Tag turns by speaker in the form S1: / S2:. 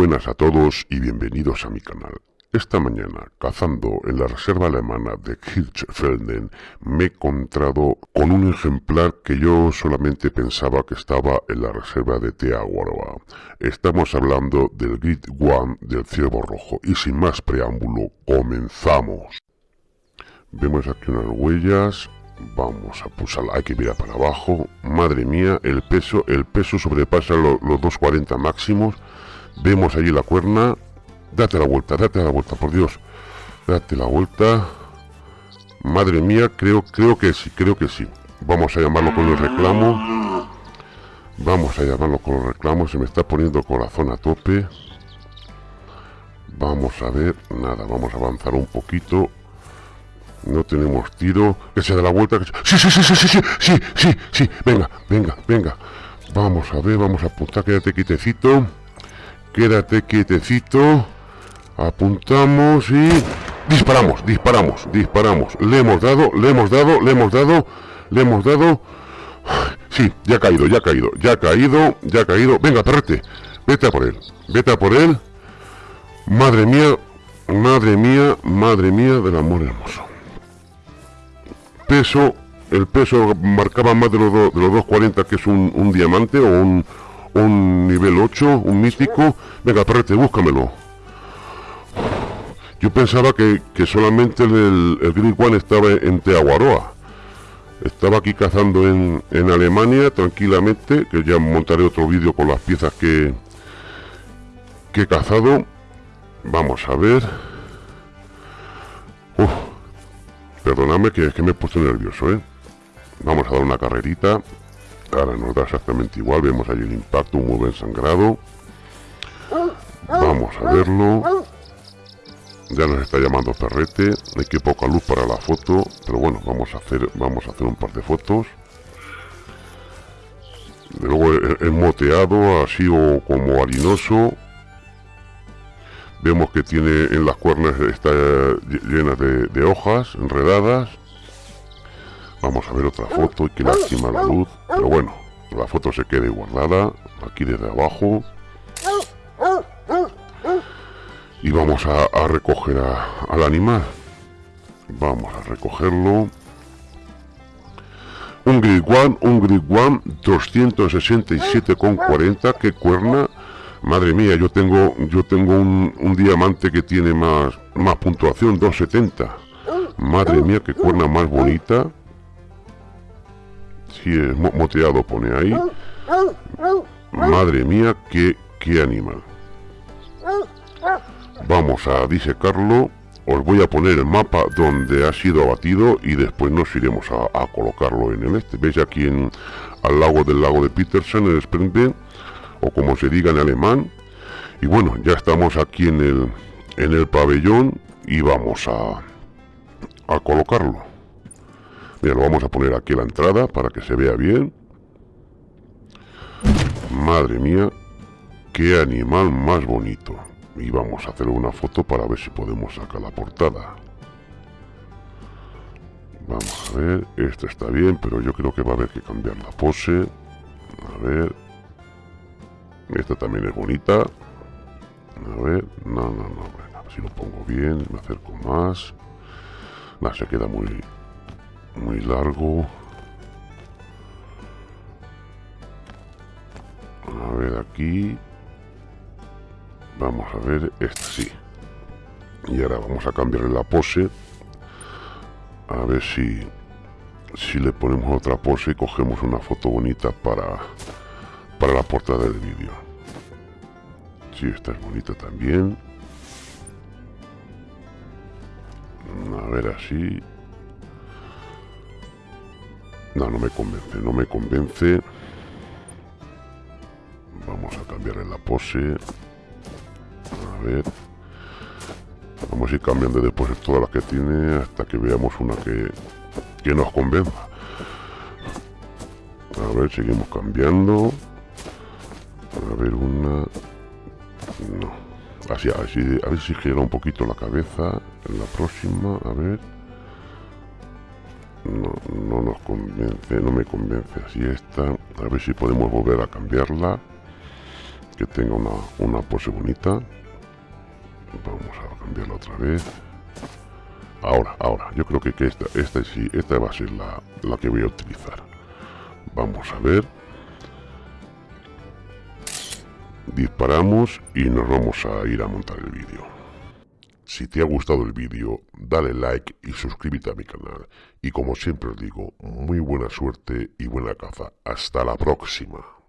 S1: buenas a todos y bienvenidos a mi canal. Esta mañana, cazando en la reserva alemana de Hirschfelden, me he encontrado con un ejemplar que yo solamente pensaba que estaba en la reserva de Teaguaroa. Estamos hablando del Grid One del ciervo rojo y sin más preámbulo, comenzamos. Vemos aquí unas huellas, vamos a pulsarla, hay que mirar para abajo, madre mía, el peso, el peso sobrepasa los 240 máximos, Vemos allí la cuerna. Date la vuelta, date la vuelta, por Dios. Date la vuelta. Madre mía, creo, creo que sí, creo que sí. Vamos a llamarlo con el reclamo. Vamos a llamarlo con el reclamo. Se me está poniendo corazón a tope. Vamos a ver. Nada, vamos a avanzar un poquito. No tenemos tiro. Que se da la vuelta. Que. Sí, sí, sí, sí, sí, sí, sí, sí. Venga, venga, venga. Vamos a ver, vamos a apuntar. Quédate quitecito. Quédate quietecito. Apuntamos y... Disparamos, disparamos, disparamos. Le hemos dado, le hemos dado, le hemos dado, le hemos dado. Sí, ya ha caído, ya ha caído, ya ha caído, ya ha caído. Venga, perrete, vete a por él, vete a por él. Madre mía, madre mía, madre mía del amor hermoso. Peso, el peso marcaba más de los, de los 240 que es un diamante o un, un nivel 8, un místico. Venga, perrete, búscamelo. Yo pensaba que, solamente el, el Green One estaba en Teaguaroa. Estaba aquí cazando en, en Alemania tranquilamente, que ya montaré otro vídeo con las piezas que, que he cazado. Vamos a ver. Uf, perdóname que, que me he puesto nervioso, ¿eh? Vamos a dar una carrerita. Ahora nos da exactamente igual. Vemos ahí el impacto, un buen sangrado. Vamos a verlo. Ya nos está llamando Perrete. Hay que poca luz para la foto. Pero bueno, vamos a hacer, vamos a hacer un par de fotos. Luego es moteado, así o como harinoso. Vemos que tiene en las cuernas está llenas de, de hojas enredadas. Vamos a ver otra foto y que lástima la luz. Pero bueno, la foto se quede guardada aquí desde abajo. Y vamos a, recoger al animal. Vamos a recogerlo. Un grid one un grid one 267,40 que cuerna. Madre mía yo tengo yo tengo un, diamante que tiene más más puntuación 270 madre mía que cuerna más bonita si es moteado pone ahí madre mía qué, qué animal Vamos a disecarlo. Os voy a poner el mapa donde ha sido abatido y después nos iremos a, colocarlo en el este. ¿Veis aquí en, al lago del lago de Petersen, en el Sprinte, o como se diga en alemán? Y bueno, ya estamos aquí en el, en el pabellón y vamos a, a colocarlo. Mira, lo vamos a poner aquí a la entrada para que se vea bien. Madre mía, qué animal más bonito. Y vamos a hacer una foto para ver si podemos sacar la portada. Vamos a ver esto está bien pero yo creo que va a haber que cambiar la pose. A ver. Esta también es bonita. A ver no no no si lo pongo bien me acerco más. No, se queda muy muy largo a ver aquí Vamos a ver, esta sí. Y ahora vamos a cambiarle la pose. A ver si, si le ponemos otra pose y cogemos una foto bonita para, para la portada del vídeo. Sí, esta es bonita también. A ver así. No, me convence, no me convence. Vamos a cambiarle la pose. Ver. Vamos a ir cambiando después todas las que tiene hasta que veamos una que, que nos convenza. A ver seguimos cambiando. A ver una. No. Así, así a ver si gira un poquito la cabeza en la próxima. A ver no, no nos convence no me convence así está a ver si podemos volver a cambiarla que tenga una, una pose bonita. Vamos a cambiarla otra vez. Ahora, ahora, yo creo que, que esta, esta sí, esta va a ser la, la que voy a utilizar. Vamos a ver. Disparamos y nos vamos a ir a montar el vídeo. Si te ha gustado el vídeo, dale like y suscríbete a mi canal. Y como siempre os digo, muy buena suerte y buena caza. Hasta la próxima.